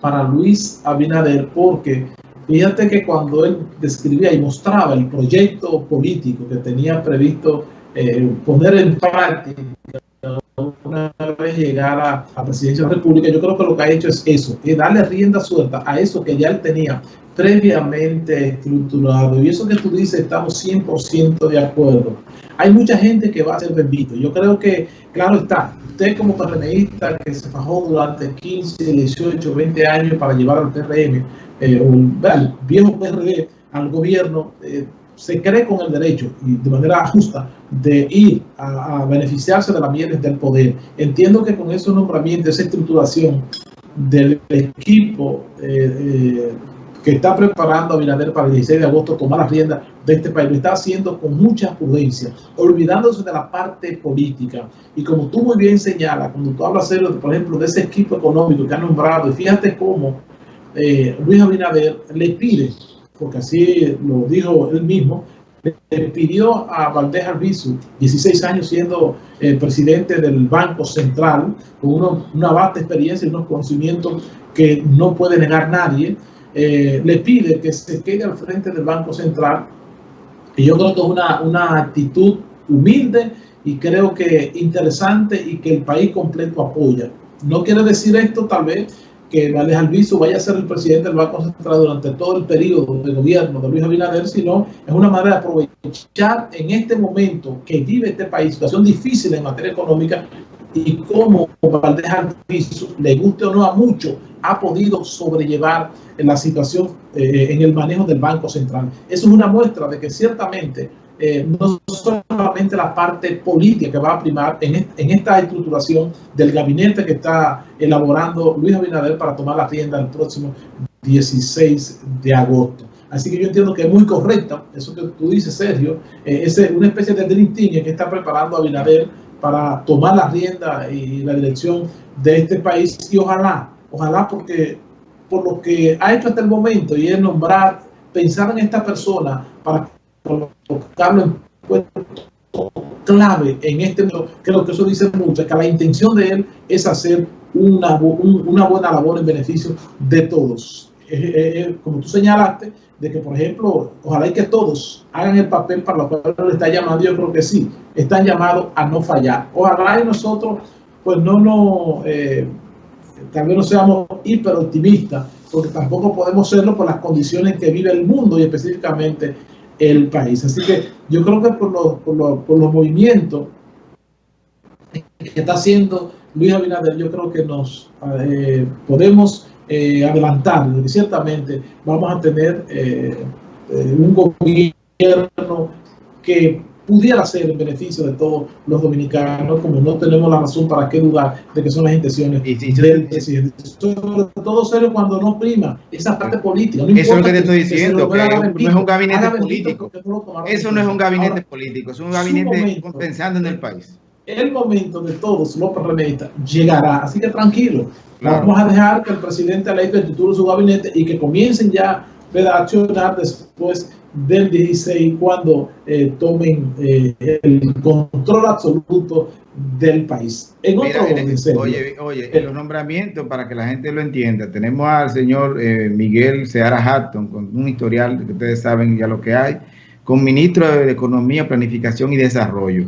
para Luis Abinader porque fíjate que cuando él describía y mostraba el proyecto político que tenía previsto eh, poner en práctica llegara a la presidencia de la República, yo creo que lo que ha hecho es eso, es darle rienda suelta a eso que ya él tenía previamente estructurado. Y eso que tú dices, estamos 100% de acuerdo. Hay mucha gente que va a ser bendito. Yo creo que, claro está, usted como PRMista que se fajó durante 15, 18, 20 años para llevar al PRM, eh, o al viejo PRD, al gobierno, eh, se cree con el derecho y de manera justa de ir a, beneficiarse de las bienes del poder. Entiendo que con esos nombramientos, esa estructuración del equipo eh, eh, que está preparando a Binader para el 16 de agosto tomar la rienda de este país, lo está haciendo con mucha prudencia, olvidándose de la parte política. Y como tú muy bien señalas, cuando tú hablas, por ejemplo, de ese equipo económico que ha nombrado, y fíjate cómo eh, Luis Abinader le pide porque así lo dijo él mismo, le pidió a Valdés Albizu, 16 años siendo eh, presidente del Banco Central, con una vasta experiencia y unos conocimientos que no puede negar nadie, eh, le pide que se quede al frente del Banco Central. Y yo creo que es una, una actitud humilde y creo que interesante y que el país completo apoya. No quiere decir esto tal vez que Valdés Alviso vaya a ser el presidente del Banco Central durante todo el periodo de gobierno de Luis Abinader, sino es una manera de aprovechar en este momento que vive este país, situación difícil en materia económica, y cómo Valdés Alviso, le guste o no a mucho, ha podido sobrellevar la situación eh, en el manejo del Banco Central. Eso es una muestra de que ciertamente eh, no solamente la parte política que va a primar en, esta estructuración del gabinete que está elaborando Luis Abinader para tomar la rienda el próximo 16 de agosto. Así que yo entiendo que es muy correcta, eso que tú dices, Sergio, eh, es una especie de dream que está preparando Abinader para tomar la rienda y la dirección de este país y ojalá, ojalá porque por lo que ha hecho hasta el momento y es nombrar, pensar en esta persona para colocarlo en puesto clave en este creo que eso dice mucho, que la intención de él es hacer una, una buena labor en beneficio de todos. como tú señalaste, de que, por ejemplo, ojalá y que todos hagan el papel para lo cual le está llamando, yo creo que sí, están llamados a no fallar. Ojalá y nosotros, pues no nos, eh, tal vez no seamos hiper optimistas, porque tampoco podemos serlo por las condiciones que vive el mundo y específicamente el país. Así que yo creo que por los, por los, por los movimientos que está haciendo Luis Abinader, yo creo que nos eh, podemos eh, adelantar, ciertamente vamos a tener eh, un gobierno que pudiera ser en beneficio de todos los dominicanos, como no tenemos la razón para qué dudar de que son las intenciones del presidente. Sobre todo serio cuando no prima esa parte política. Eso es lo que te estoy diciendo, que, no es un gabinete político. Eso no es un gabinete político, es un gabinete pensando en el país. El momento de todos los parlamentaristas llegará, así que tranquilo. Vamos a dejar que el presidente electo titule su gabinete y que comiencen ya a accionar después del 16 cuando eh, tomen eh, el control absoluto del país. En otro oye, oye, en los nombramientos, para que la gente lo entienda, tenemos al señor eh, Miguel Seara Hatton, con un historial que ustedes saben ya lo que hay, con ministro de Economía, Planificación y Desarrollo.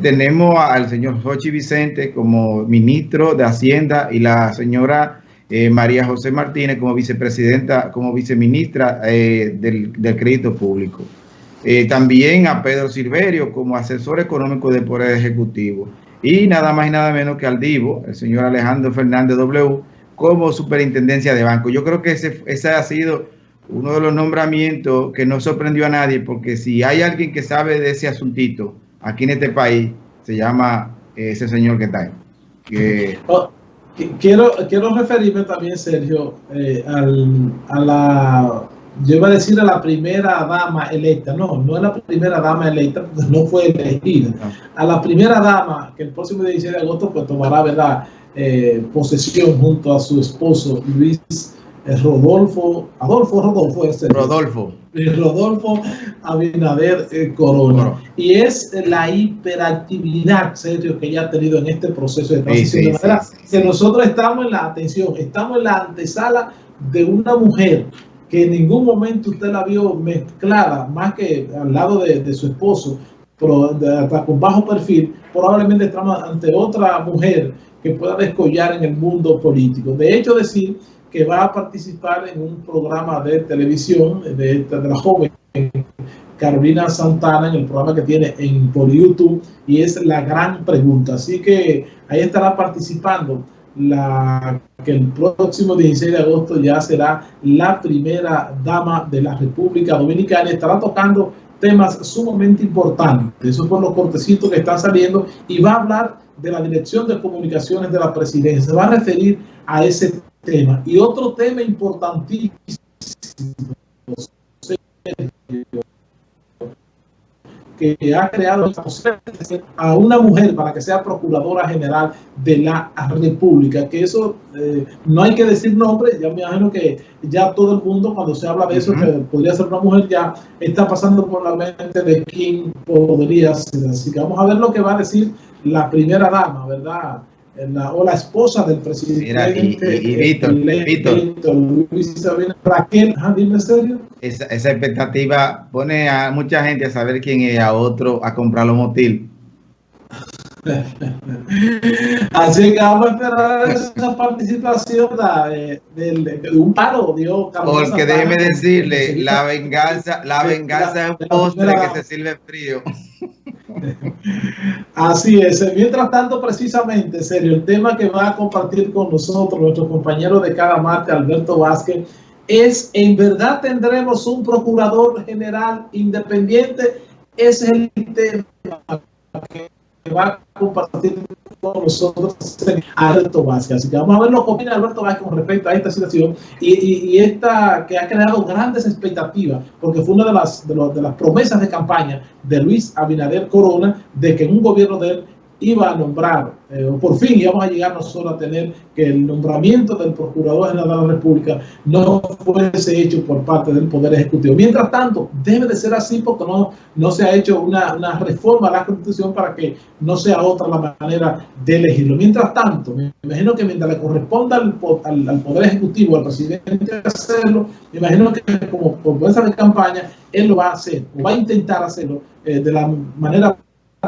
tenemos al señor Jochi Vicente como ministro de Hacienda y la señora eh, María José Martínez como vicepresidenta, como viceministra eh, del, Crédito Público. Eh, también a Pedro Silverio como asesor económico del Poder Ejecutivo. Y nada más y nada menos que al Divo, el señor Alejandro Fernández W, como superintendencia de banco. Yo creo que ese, ha sido uno de los nombramientos que no sorprendió a nadie, porque si hay alguien que sabe de ese asuntito aquí en este país, se llama ese señor que está ahí. Oh, Quiero, quiero referirme también, Sergio, eh, a la, yo iba a decir a la primera dama electa, no, no es la primera dama electa, porque no fue elegida, a la primera dama que el próximo 16 de agosto pues tomará, ¿verdad?, eh, posesión junto a su esposo Luis Rodolfo, Adolfo Rodolfo, ese, Rodolfo. Rodolfo Abinader Corona. Y es la hiperactividad, serio, que ella ha tenido en este proceso de transición. que nosotros estamos en la atención, estamos en la antesala de una mujer que en ningún momento usted la vio mezclada, más que al lado de, su esposo, pero con bajo perfil, probablemente estamos ante otra mujer que pueda descollar en el mundo político. De hecho, decir que va a participar en un programa de televisión de, de la joven Carolina Santana en el programa que tiene en, por YouTube y es la gran pregunta. Así que ahí estará participando la que el próximo 16 de agosto ya será la primera dama de la República Dominicana estará tocando temas sumamente importantes. Eso por los cortecitos que están saliendo y va a hablar de la Dirección de Comunicaciones de la Presidencia. Se va a referir a ese tema. Y otro tema importantísimo que ha creado a una mujer para que sea procuradora general de la República, que eso eh, no hay que decir nombre, ya me imagino que ya todo el mundo cuando se habla de eso, que podría ser una mujer, ya está pasando por la mente de quién podría ser. Así que vamos a ver lo que va a decir la primera dama, ¿verdad? La, o la esposa del presidente. Mira, y, y, Víctor, Víctor, Luis Raquel, dime serio. Esa, esa, expectativa pone a mucha gente a saber quién es, a otro a comprar los motil. Así que vamos a esperar esa participación de, de, un paro, Dios. Porque déjeme decirle, la venganza, la venganza es un postre que se sirve frío. Así es. Mientras tanto, precisamente, serio, el tema que va a compartir con nosotros nuestro compañero de cada martes, Alberto Vázquez, es, ¿en verdad tendremos un procurador general independiente? Es el tema que va a compartir con nosotros Alberto Vázquez. Así que vamos a ver lo que opina Alberto Vázquez con respecto a esta situación y, esta que ha creado grandes expectativas, porque fue una de las, de, de las promesas de campaña de Luis Abinader Corona de que en un gobierno de él iba a nombrar, eh, o por fin íbamos a llegar nosotros a tener que el nombramiento del Procurador General de la República no fuese hecho por parte del Poder Ejecutivo. Mientras tanto, debe de ser así porque no, no se ha hecho una, una reforma a la Constitución para que no sea otra la manera de elegirlo. Mientras tanto, me imagino que mientras le corresponda al, al, Poder Ejecutivo, al presidente hacerlo, me imagino que como promesa de campaña, él lo va a hacer, o va a intentar hacerlo eh, de la manera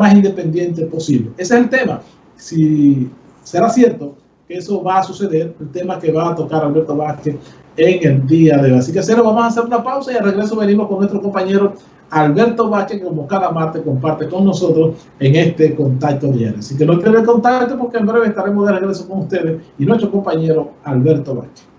más independiente posible. Ese es el tema. Si será cierto que eso va a suceder, el tema que va a tocar Alberto Vázquez en el día de hoy. Así que cero, vamos a hacer una pausa y al regreso venimos con nuestro compañero Alberto Vázquez, que como cada martes comparte con nosotros en este contacto diario. Así que no pierdan contacto porque en breve estaremos de regreso con ustedes y nuestro compañero Alberto Vázquez.